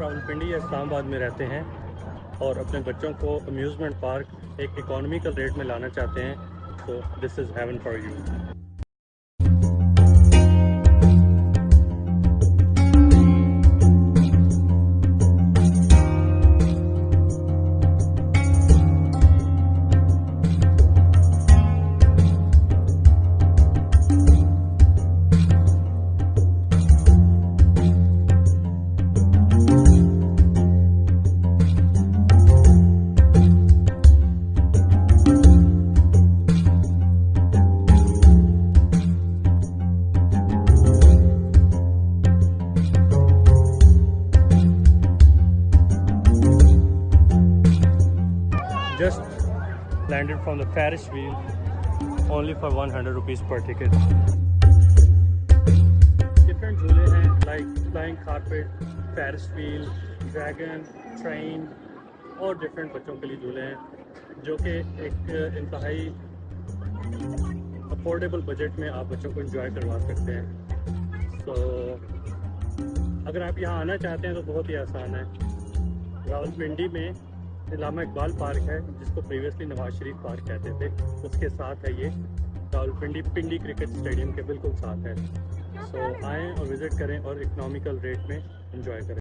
راولپنڈی یا اسلام آباد میں رہتے ہیں اور اپنے بچوں کو امیوزمنٹ پارک ایک اکانومیکل ریٹ میں لانا چاہتے ہیں، تو this is haven for you just landed from the Paris wheel only for one hundred rupees per ticket different جھولے ہیں like flying carpet Paris wheel dragon train اور ڈفرینٹ بچوں کے لیے جھولے ہیں جو کہ ایک انتہائی افورڈیبل بجٹ میں آپ بچوں کو انجوائے کروا سکتے ہیں تو اگر آپ یہاں آنا چاہتے ہیں تو بہت ہی آسان ہے راول پنڈی میں علامہ اقبال پارک ہے، جس کو پریویسلی نواز شریف پارک کہتے تھے۔ اس کے ساتھ ہے یہ Rawalpindi Pindi cricket stadium کے بالکل ساتھ ہے۔ سو آئیں اور وزٹ کریں اور اکنامیکل ریٹ میں انجوائے کریں۔